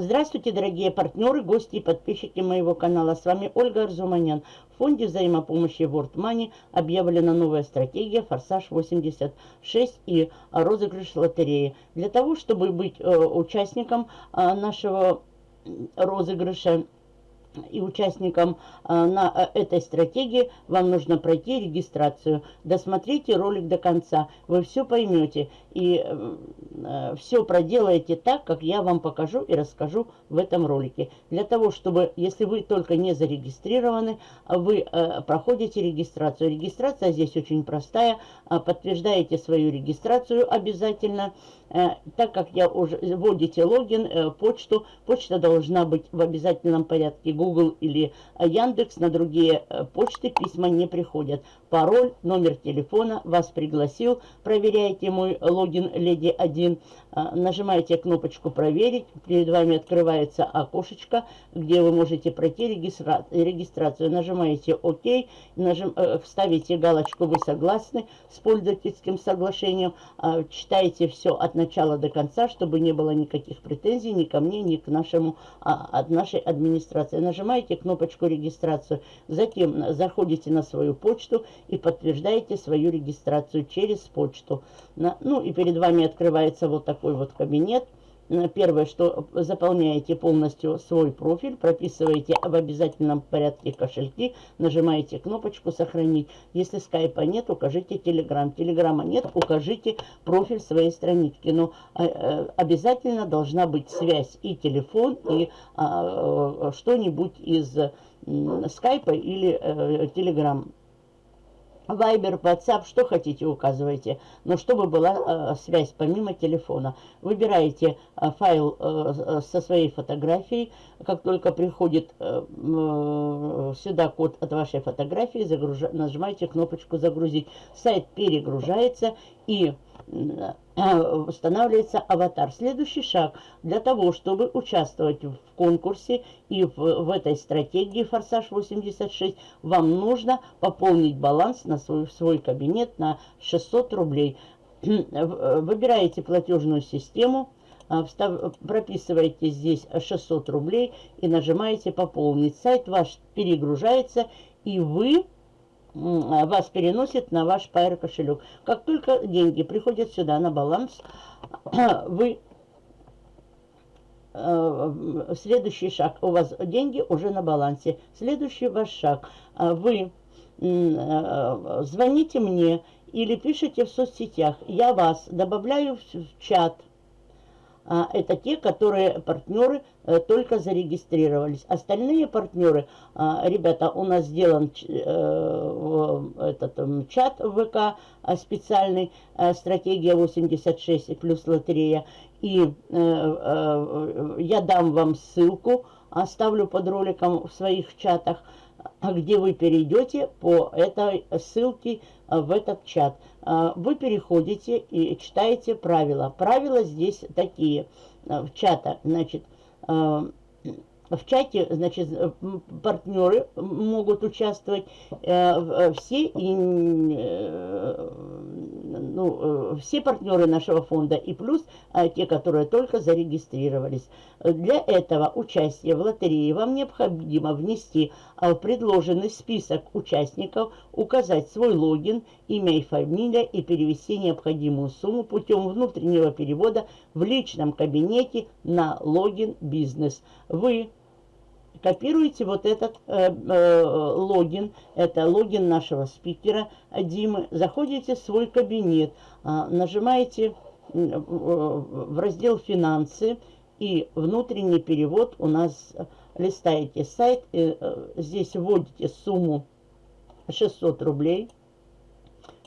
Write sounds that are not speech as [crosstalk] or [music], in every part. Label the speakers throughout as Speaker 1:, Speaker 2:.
Speaker 1: Здравствуйте, дорогие партнеры, гости и подписчики моего канала. С вами Ольга Арзуманян. В фонде взаимопомощи World Money объявлена новая стратегия «Форсаж 86» и розыгрыш лотереи. Для того, чтобы быть э, участником э, нашего розыгрыша, и участникам а, на а, этой стратегии вам нужно пройти регистрацию. Досмотрите ролик до конца, вы все поймете и э, все проделаете так, как я вам покажу и расскажу в этом ролике. Для того, чтобы, если вы только не зарегистрированы, вы э, проходите регистрацию. Регистрация здесь очень простая, подтверждаете свою регистрацию обязательно, Э, так как я уже вводите логин, э, почту, почта должна быть в обязательном порядке Google или Яндекс, на другие э, почты письма не приходят. Пароль, номер телефона, вас пригласил, проверяете мой логин Леди 1, нажимаете кнопочку проверить, перед вами открывается окошечко, где вы можете пройти регистра регистрацию, нажимаете ОК, нажим, ставите галочку «Вы согласны» с пользовательским соглашением, читаете все от начала до конца, чтобы не было никаких претензий ни ко мне, ни к нашему, а, от нашей администрации. Нажимаете кнопочку регистрацию, затем заходите на свою почту и подтверждаете свою регистрацию через почту. Ну и перед вами открывается вот такой вот кабинет. Первое, что заполняете полностью свой профиль, прописываете в обязательном порядке кошельки, нажимаете кнопочку «Сохранить». Если скайпа нет, укажите телеграм. Телеграма нет, укажите профиль своей странички. Но э, э, обязательно должна быть связь и телефон, и а, э, что-нибудь из скайпа или телеграм. Вайбер, WhatsApp, что хотите, указывайте. Но чтобы была э, связь помимо телефона. Выбираете э, файл э, со своей фотографией. Как только приходит э, э, сюда код от вашей фотографии, загруж... нажимаете кнопочку «Загрузить». Сайт перегружается и устанавливается аватар. Следующий шаг для того, чтобы участвовать в конкурсе и в, в этой стратегии «Форсаж 86», вам нужно пополнить баланс на свой, свой кабинет на 600 рублей. Выбираете платежную систему, а, встав, прописываете здесь 600 рублей и нажимаете «Пополнить». Сайт ваш перегружается, и вы вас переносит на ваш Pair кошелек. Как только деньги приходят сюда на баланс, [clears throat] вы э, следующий шаг, у вас деньги уже на балансе. Следующий ваш шаг, а, вы э, звоните мне или пишите в соцсетях. Я вас добавляю в чат а, это те, которые партнеры э, только зарегистрировались. Остальные партнеры, а, ребята, у нас сделан э, этот чат ВК а, специальный, стратегия 86 плюс лотерея. И э, я дам вам ссылку, оставлю под роликом в своих чатах, где вы перейдете по этой ссылке в этот чат. А, вы переходите и читаете правила. Правила здесь такие а, в чата. Значит, а, в чате, значит, партнеры могут участвовать э, все э, ну, э, все партнеры нашего фонда и плюс те, которые только зарегистрировались. Для этого участия в лотерее вам необходимо внести в предложенный список участников, указать свой логин, имя и фамилия и перевести необходимую сумму путем внутреннего перевода в личном кабинете на логин бизнес. Вы копируете вот этот э, э, логин, это логин нашего спикера Димы, заходите в свой кабинет, э, нажимаете э, в раздел «Финансы» и внутренний перевод у нас листаете сайт, э, э, здесь вводите сумму 600 рублей,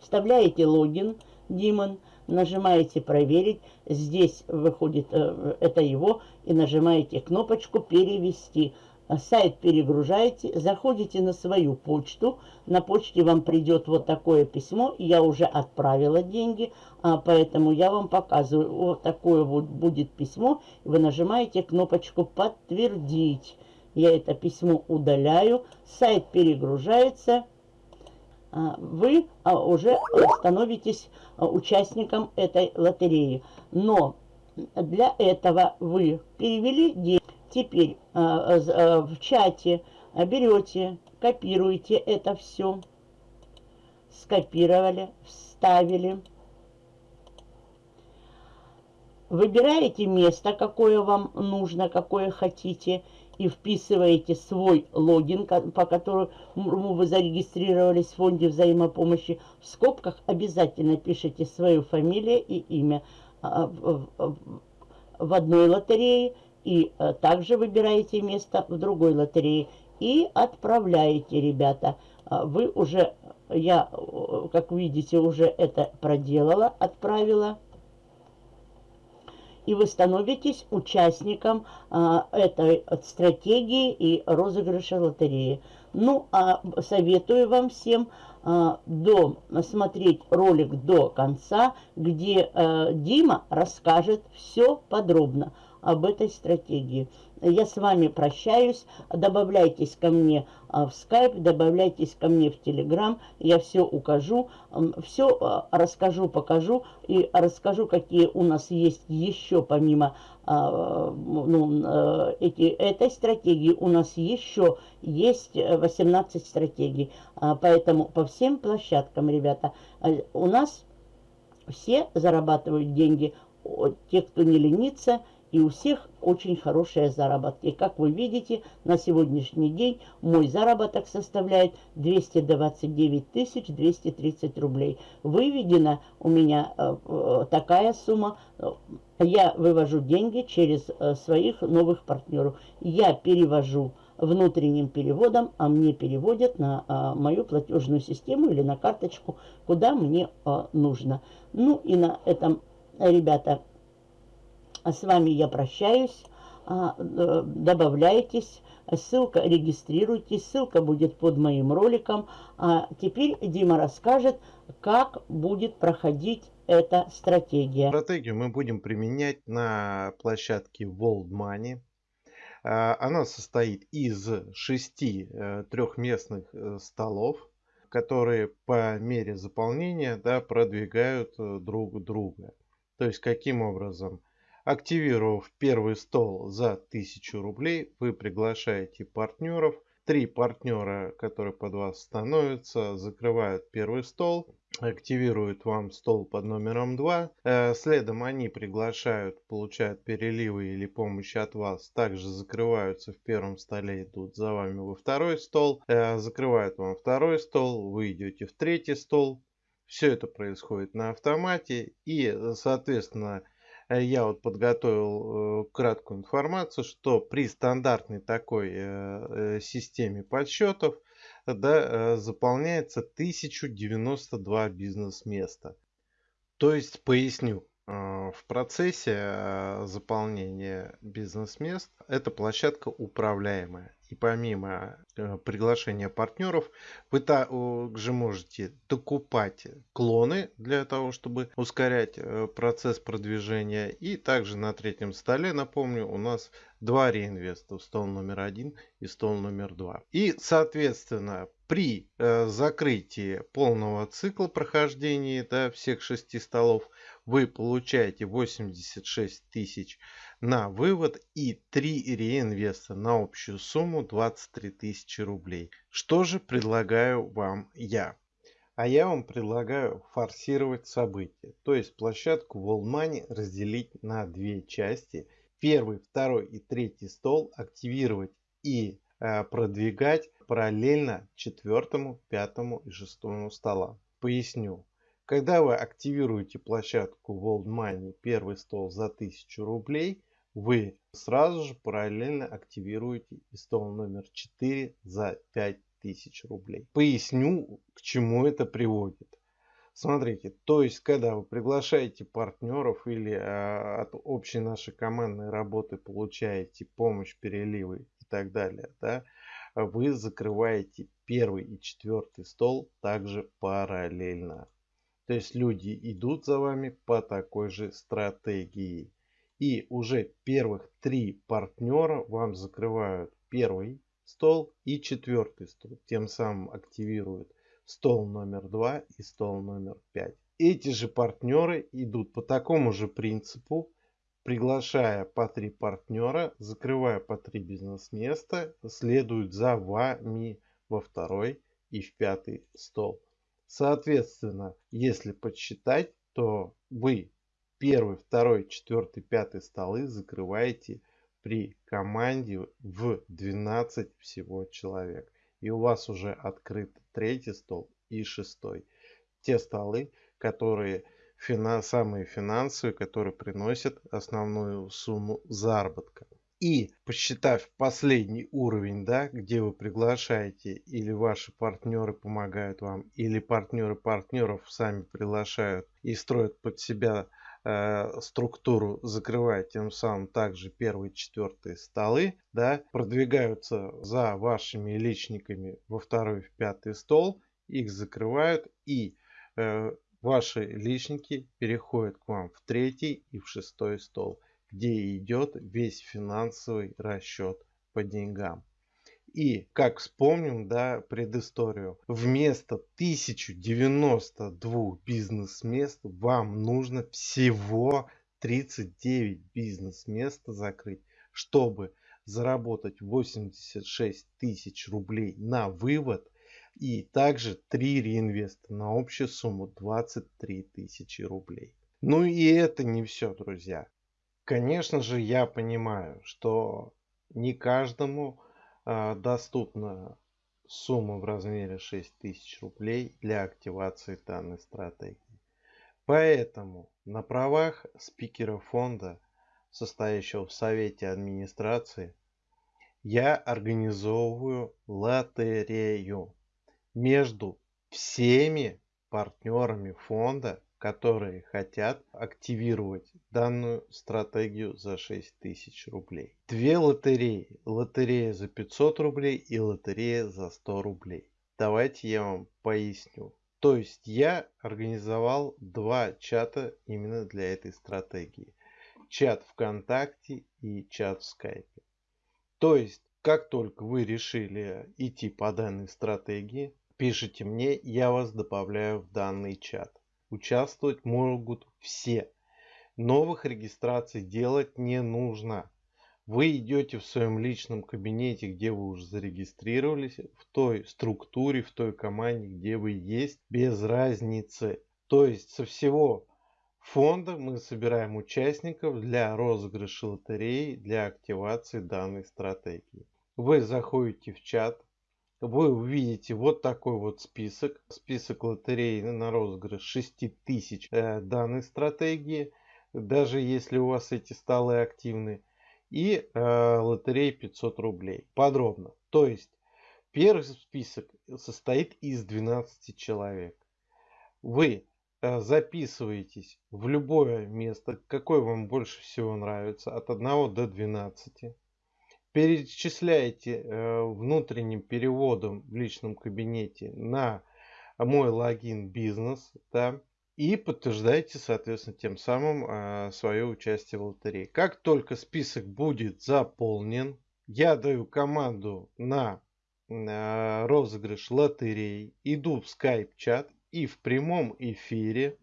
Speaker 1: вставляете логин Димон, нажимаете «Проверить», здесь выходит, э, это его, и нажимаете кнопочку «Перевести». А сайт перегружаете, заходите на свою почту, на почте вам придет вот такое письмо, я уже отправила деньги, а поэтому я вам показываю, вот такое вот будет письмо, вы нажимаете кнопочку «Подтвердить». Я это письмо удаляю, сайт перегружается, а, вы уже становитесь участником этой лотереи. Но Для этого вы перевели деньги. Теперь в чате берете, копируете это все, скопировали, вставили. Выбираете место, какое вам нужно, какое хотите, и вписываете свой логин, по которому вы зарегистрировались в фонде взаимопомощи. В скобках обязательно пишите свою фамилию и имя а, в одной лотерее, и а, также выбираете место в другой лотерее и отправляете, ребята. А, вы уже, я, как видите, уже это проделала, отправила и вы становитесь участником а, этой стратегии и розыгрыша лотереи. Ну, а советую вам всем а, до, смотреть ролик до конца, где а, Дима расскажет все подробно об этой стратегии. Я с вами прощаюсь. Добавляйтесь ко мне а, в Skype, добавляйтесь ко мне в Telegram. Я все укажу, все а, расскажу, покажу и расскажу, какие у нас есть еще помимо а, ну, эти, этой стратегии. У нас еще есть 18 стратегий. Поэтому по всем площадкам, ребята, у нас все зарабатывают деньги. Те, кто не ленится, и у всех очень хорошие заработки. Как вы видите, на сегодняшний день мой заработок составляет 229 230 рублей. Выведена у меня э, э, такая сумма. Я вывожу деньги через э, своих новых партнеров. Я перевожу внутренним переводом, а мне переводят на а, мою платежную систему или на карточку, куда мне а, нужно. Ну и на этом, ребята, а с вами я прощаюсь. А, э, добавляйтесь, ссылка, регистрируйтесь, ссылка будет под моим роликом. А теперь Дима расскажет, как будет проходить эта стратегия.
Speaker 2: Стратегию мы будем применять на площадке World Money. А, она состоит из шести э, трехместных э, столов, которые по мере заполнения да, продвигают друг друга. То есть каким образом? Активировав первый стол за 1000 рублей, вы приглашаете партнеров. Три партнера, которые под вас становятся, закрывают первый стол, активируют вам стол под номером 2. Э, следом они приглашают, получают переливы или помощь от вас. Также закрываются в первом столе, идут за вами во второй стол. Э, закрывают вам второй стол, вы идете в третий стол. Все это происходит на автомате и, соответственно, я вот подготовил э, краткую информацию, что при стандартной такой э, системе подсчетов да, заполняется 1092 бизнес-места. То есть, поясню, в процессе заполнения бизнес-мест эта площадка управляемая. И помимо э, приглашения партнеров, вы также можете докупать клоны для того, чтобы ускорять э, процесс продвижения. И также на третьем столе, напомню, у нас два реинвеста. Стол номер один и стол номер два. И, соответственно, при э, закрытии полного цикла прохождения да, всех шести столов вы получаете 86 тысяч на вывод и 3 реинвеста на общую сумму 23 тысячи рублей. Что же предлагаю вам я? А я вам предлагаю форсировать события. То есть площадку Wallmoney разделить на две части. Первый, второй и третий стол активировать и э, продвигать параллельно четвертому, пятому и шестому столам. Поясню. Когда вы активируете площадку World Money первый стол за 1000 рублей, вы сразу же параллельно активируете и стол номер 4 за 5000 рублей. Поясню, к чему это приводит. Смотрите, то есть, когда вы приглашаете партнеров или э, от общей нашей командной работы получаете помощь, переливы и так далее, да, вы закрываете первый и четвертый стол также параллельно. То есть люди идут за вами по такой же стратегии. И уже первых три партнера вам закрывают первый стол и четвертый стол. Тем самым активируют стол номер два и стол номер пять. Эти же партнеры идут по такому же принципу приглашая по три партнера, закрывая по три бизнес-места, следуют за вами во второй и в пятый стол. Соответственно, если подсчитать, то вы первый, второй, четвертый, пятый столы закрываете при команде в 12 всего человек. И у вас уже открыт третий стол и шестой. Те столы, которые финанс, самые финансовые, которые приносят основную сумму заработка. И посчитав последний уровень, да, где вы приглашаете, или ваши партнеры помогают вам, или партнеры партнеров сами приглашают и строят под себя структуру, закрывая тем самым также первые, четвертые столы, да, продвигаются за вашими личниками во второй, в пятый стол, их закрывают и э, ваши личники переходят к вам в третий и в шестой стол где идет весь финансовый расчет по деньгам. И, как вспомним, да, предысторию, вместо 1092 бизнес-мест вам нужно всего 39 бизнес-мест закрыть, чтобы заработать 86 тысяч рублей на вывод и также 3 реинвеста на общую сумму 23 тысячи рублей. Ну и это не все, друзья. Конечно же, я понимаю, что не каждому доступна сумма в размере 6000 рублей для активации данной стратегии. Поэтому на правах спикера фонда, состоящего в совете администрации, я организовываю лотерею между всеми партнерами фонда которые хотят активировать данную стратегию за 6000 рублей. Две лотереи. Лотерея за 500 рублей и лотерея за 100 рублей. Давайте я вам поясню. То есть я организовал два чата именно для этой стратегии. Чат ВКонтакте и чат в Скайпе. То есть, как только вы решили идти по данной стратегии, пишите мне, я вас добавляю в данный чат. Участвовать могут все. Новых регистраций делать не нужно. Вы идете в своем личном кабинете, где вы уже зарегистрировались, в той структуре, в той команде, где вы есть, без разницы. То есть со всего фонда мы собираем участников для розыгрыша лотереи, для активации данной стратегии. Вы заходите в чат, вы увидите вот такой вот список. Список лотерей на розыгрыш 6000 э, данной стратегии. Даже если у вас эти столы активны. И э, лотерей 500 рублей. Подробно. То есть первый список состоит из 12 человек. Вы э, записываетесь в любое место, какое вам больше всего нравится, от 1 до 12 перечисляете э, внутренним переводом в личном кабинете на мой логин бизнес, да, и подтверждаете, соответственно, тем самым э, свое участие в лотерее. Как только список будет заполнен, я даю команду на э, розыгрыш лотерей, иду в скайп-чат и в прямом эфире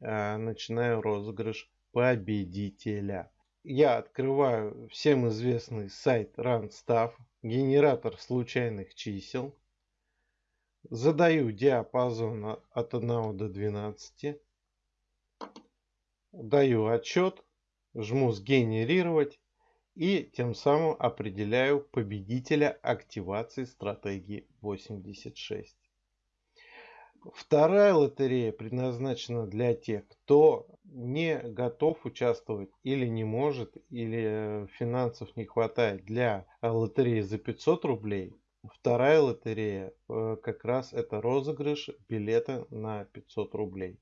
Speaker 2: начинаю розыгрыш победителя я открываю всем известный сайт RunStaff, генератор случайных чисел, задаю диапазон от 1 до 12, даю отчет, жму сгенерировать и тем самым определяю победителя активации стратегии 86. Вторая лотерея предназначена для тех, кто не готов участвовать или не может, или финансов не хватает для лотереи за 500 рублей. Вторая лотерея э, как раз это розыгрыш билета на 500 рублей.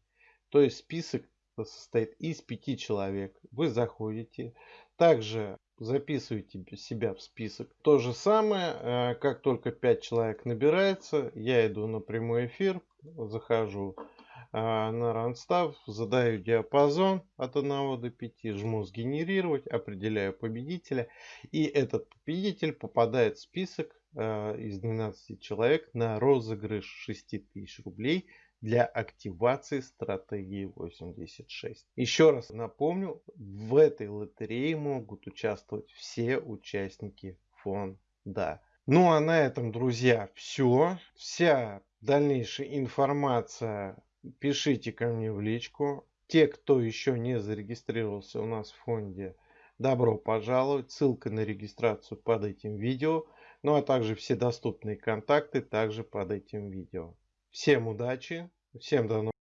Speaker 2: То есть список состоит из пяти человек. Вы заходите. Также записывайте себя в список. То же самое, э, как только 5 человек набирается, я иду на прямой эфир, захожу э, на ранстав, задаю диапазон от 1 до 5, жму сгенерировать, определяю победителя. И этот победитель попадает в список э, из 12 человек на розыгрыш 6000 рублей для активации стратегии 86. Еще раз напомню, в этой лотерее могут участвовать все участники фонда. Ну а на этом, друзья, все. Вся дальнейшая информация пишите ко мне в личку. Те, кто еще не зарегистрировался у нас в фонде, добро пожаловать. Ссылка на регистрацию под этим видео. Ну а также все доступные контакты также под этим видео. Всем удачи, всем до новых